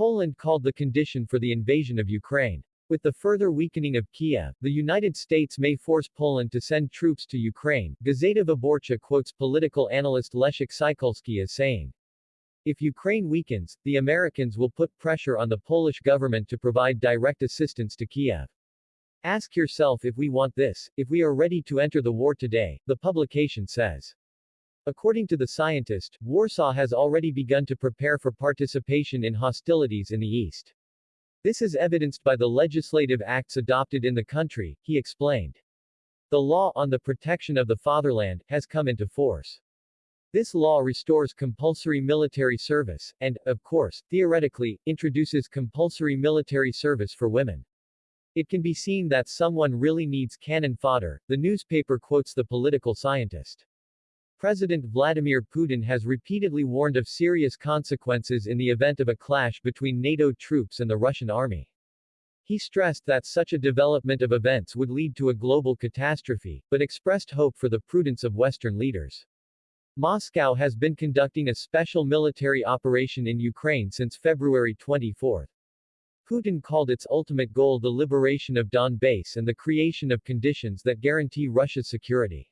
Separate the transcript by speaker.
Speaker 1: Poland called the condition for the invasion of Ukraine. With the further weakening of Kiev, the United States may force Poland to send troops to Ukraine, Gazeta Wyborcza quotes political analyst Leszek Sykulski as saying. If Ukraine weakens, the Americans will put pressure on the Polish government to provide direct assistance to Kiev. Ask yourself if we want this, if we are ready to enter the war today, the publication says. According to the scientist, Warsaw has already begun to prepare for participation in hostilities in the east. This is evidenced by the legislative acts adopted in the country, he explained. The law on the protection of the fatherland has come into force. This law restores compulsory military service, and, of course, theoretically, introduces compulsory military service for women. It can be seen that someone really needs cannon fodder, the newspaper quotes the political scientist. President Vladimir Putin has repeatedly warned of serious consequences in the event of a clash between NATO troops and the Russian army. He stressed that such a development of events would lead to a global catastrophe, but expressed hope for the prudence of Western leaders. Moscow has been conducting a special military operation in Ukraine since February 24. Putin called its ultimate goal the liberation of Donbass and the creation of conditions that guarantee Russia's security.